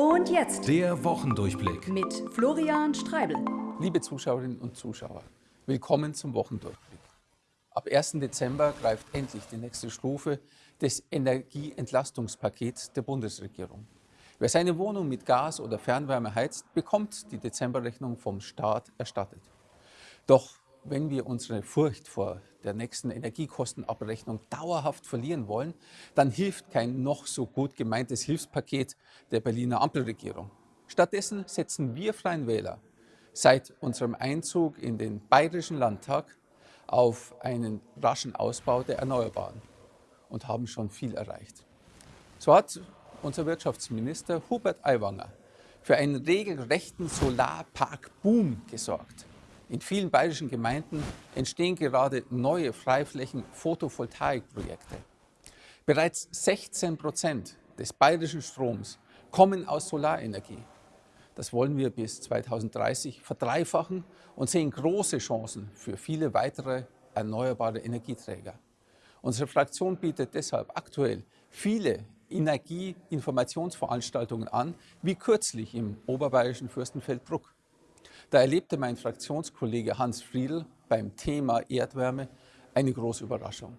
Und jetzt Der Wochendurchblick. mit Florian Streibel. Liebe Zuschauerinnen und Zuschauer, willkommen zum Wochendurchblick. Ab 1. Dezember greift endlich die nächste Stufe des Energieentlastungspakets der Bundesregierung. Wer seine Wohnung mit Gas oder Fernwärme heizt, bekommt die Dezemberrechnung vom Staat erstattet. Doch wenn wir unsere Furcht vor der nächsten Energiekostenabrechnung dauerhaft verlieren wollen, dann hilft kein noch so gut gemeintes Hilfspaket der Berliner Ampelregierung. Stattdessen setzen wir Freien Wähler seit unserem Einzug in den Bayerischen Landtag auf einen raschen Ausbau der Erneuerbaren und haben schon viel erreicht. So hat unser Wirtschaftsminister Hubert Aiwanger für einen regelrechten Solarpark-Boom gesorgt. In vielen bayerischen Gemeinden entstehen gerade neue Freiflächen-Photovoltaikprojekte. Bereits 16 Prozent des bayerischen Stroms kommen aus Solarenergie. Das wollen wir bis 2030 verdreifachen und sehen große Chancen für viele weitere erneuerbare Energieträger. Unsere Fraktion bietet deshalb aktuell viele Energieinformationsveranstaltungen an, wie kürzlich im oberbayerischen Fürstenfeldbruck. Da erlebte mein Fraktionskollege Hans Friedl beim Thema Erdwärme eine große Überraschung.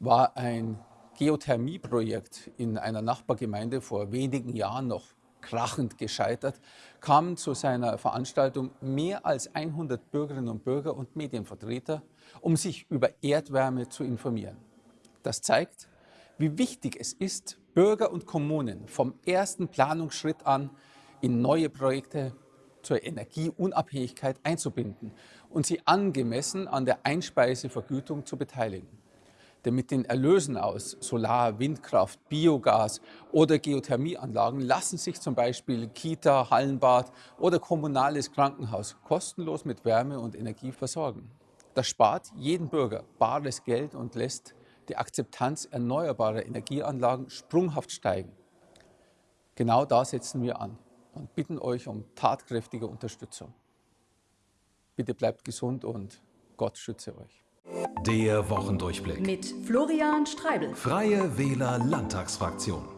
War ein Geothermieprojekt in einer Nachbargemeinde vor wenigen Jahren noch krachend gescheitert, kamen zu seiner Veranstaltung mehr als 100 Bürgerinnen und Bürger und Medienvertreter, um sich über Erdwärme zu informieren. Das zeigt, wie wichtig es ist, Bürger und Kommunen vom ersten Planungsschritt an in neue Projekte zur Energieunabhängigkeit einzubinden und sie angemessen an der Einspeisevergütung zu beteiligen. Denn mit den Erlösen aus Solar, Windkraft, Biogas oder Geothermieanlagen lassen sich zum Beispiel Kita, Hallenbad oder kommunales Krankenhaus kostenlos mit Wärme und Energie versorgen. Das spart jeden Bürger bares Geld und lässt die Akzeptanz erneuerbarer Energieanlagen sprunghaft steigen. Genau da setzen wir an und bitten euch um tatkräftige Unterstützung. Bitte bleibt gesund und Gott schütze euch. Der Wochendurchblick. Mit Florian Streibel. Freie Wähler Landtagsfraktion.